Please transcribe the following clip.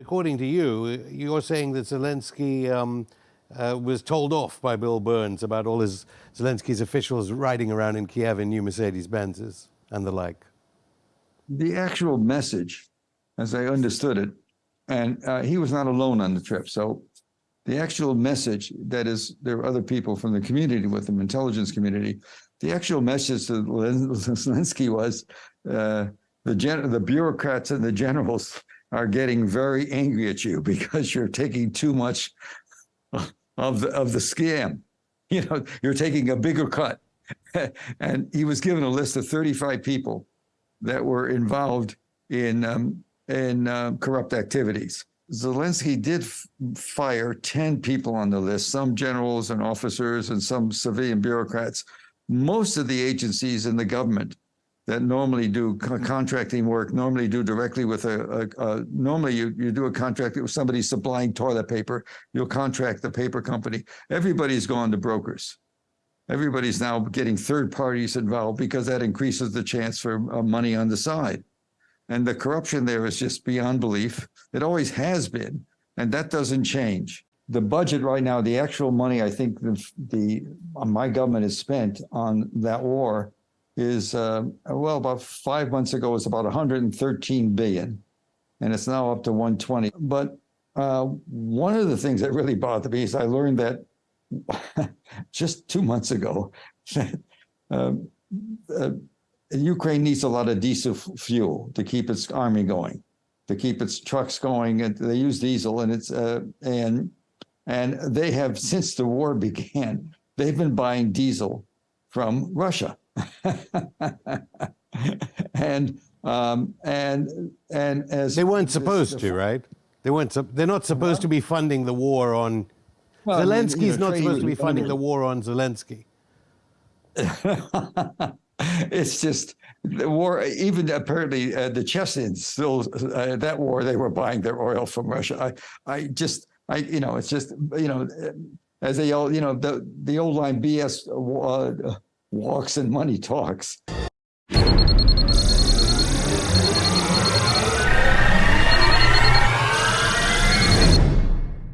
According to you, you're saying that Zelensky um, uh, was told off by Bill Burns about all his Zelensky's officials riding around in Kiev in new Mercedes Benzes and the like. The actual message, as I understood it, and uh, he was not alone on the trip. So the actual message that is, there are other people from the community with him, intelligence community. The actual message to Zelensky was uh, the the bureaucrats and the generals are getting very angry at you because you're taking too much of the of the scam. You know, you're taking a bigger cut. and he was given a list of 35 people that were involved in um, in uh, corrupt activities. Zelensky did fire 10 people on the list, some generals and officers and some civilian bureaucrats. Most of the agencies in the government that normally do contracting work, normally do directly with a, a, a, normally you, you do a contract with somebody supplying toilet paper, you'll contract the paper company. Everybody's gone to brokers. Everybody's now getting third parties involved because that increases the chance for uh, money on the side. And the corruption there is just beyond belief. It always has been, and that doesn't change. The budget right now, the actual money I think the, the uh, my government has spent on that war is uh, well about five months ago was about 113 billion, and it's now up to 120. But uh, one of the things that really bothered me is I learned that just two months ago that um, uh, Ukraine needs a lot of diesel fuel to keep its army going, to keep its trucks going, and they use diesel, and it's uh, and and they have since the war began, they've been buying diesel from Russia. and um, and and as they weren't supposed to, right? They weren't. They're not supposed well, to be funding the war on. Well, Zelensky's I mean, you know, not supposed to be funding the war on Zelensky. it's just the war. Even apparently, uh, the Chechens still uh, that war they were buying their oil from Russia. I, I just, I, you know, it's just, you know, as they all, you know, the the old line BS. Uh, walks and money talks.